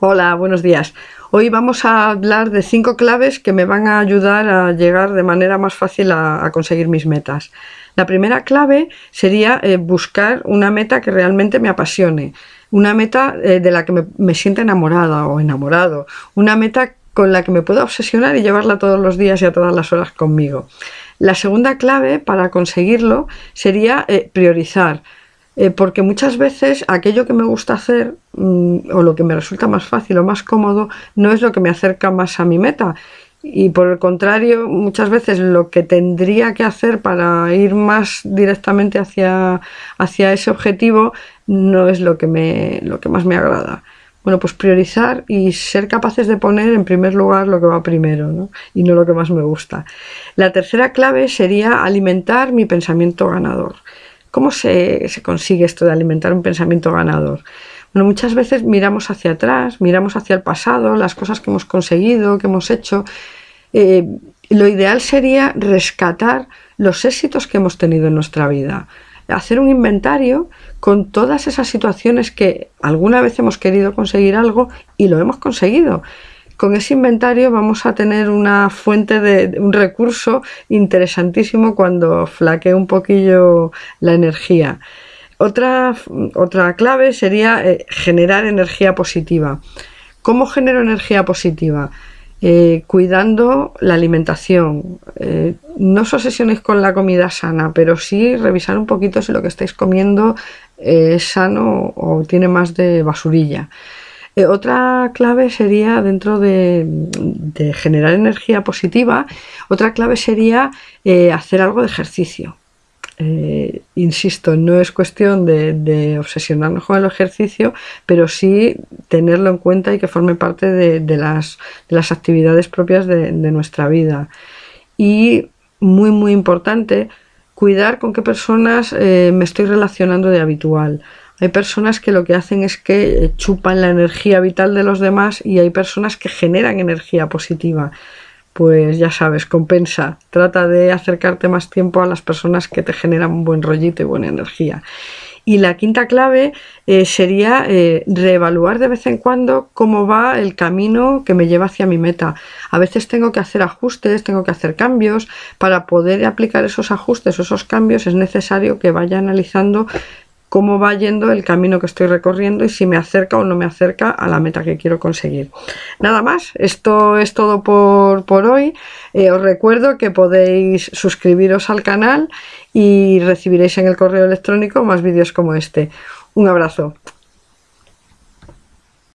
Hola, buenos días. Hoy vamos a hablar de cinco claves que me van a ayudar a llegar de manera más fácil a, conseguir mis metas. La primera clave sería eh, buscar una meta que realmente me apasione, una meta eh, de la que me, sienta enamorada o enamorado, una meta con la que me pueda obsesionar y llevarla todos los días y a todas las horas conmigo. La segunda clave para conseguirlo sería eh, priorizar. Eh, porque muchas veces aquello que me gusta hacer mm, o lo que me resulta más fácil o más cómodo no es lo que me acerca más a mi meta y por el contrario muchas veces lo que tendría que hacer para ir más directamente hacia, hacia ese objetivo no es lo que, me, lo que más me agrada. Bueno, pues priorizar y ser capaces de poner en primer lugar lo que va primero y no lo que más me gusta. La tercera clave sería alimentar mi pensamiento ganador. ¿Cómo se, consigue esto de alimentar un pensamiento ganador? Bueno, muchas veces miramos hacia atrás, miramos hacia el pasado, las cosas que hemos conseguido, que hemos hecho. Eh, lo ideal sería rescatar los éxitos que hemos tenido en nuestra vida, hacer un inventario con todas esas situaciones que alguna vez hemos querido conseguir algo y lo hemos conseguido con ese inventario vamos a tener una fuente de un recurso interesantísimo cuando flaquee un poquillo la energía. Otra, otra clave sería eh, generar energía positiva. ¿Cómo genero energía positiva? Eh, cuidando la alimentación. Eh, no os obsesionéis con la comida sana, pero sí revisar un poquito si lo que estáis comiendo es sano o tiene más de basurilla. Eh, otra clave sería, dentro de, generar energía positiva, otra clave sería eh, hacer algo de ejercicio. Eh, insisto, no es cuestión de, obsesionarnos con el ejercicio, pero sí tenerlo en cuenta y que forme parte de, las, actividades propias de, nuestra vida. Y muy, muy importante, cuidar con qué personas me estoy relacionando de habitual. Hay personas que lo que hacen es que chupan la energía vital de los demás y hay personas que generan energía positiva. Pues ya sabes, compensa. Trata de acercarte más tiempo a las personas que te generan un buen rollito y buena energía. Y la quinta clave eh, sería eh, reevaluar de vez en cuando cómo va el camino que me lleva hacia mi meta. A veces tengo que hacer ajustes, tengo que hacer cambios. Para poder aplicar esos ajustes o esos cambios es necesario que vaya analizando cómo va yendo el camino que estoy recorriendo y si me acerca o no me acerca a la meta que quiero conseguir. Nada más, esto es todo por, hoy. Eh, os recuerdo que podéis suscribiros al canal y recibiréis en el correo electrónico más vídeos como este. Un abrazo.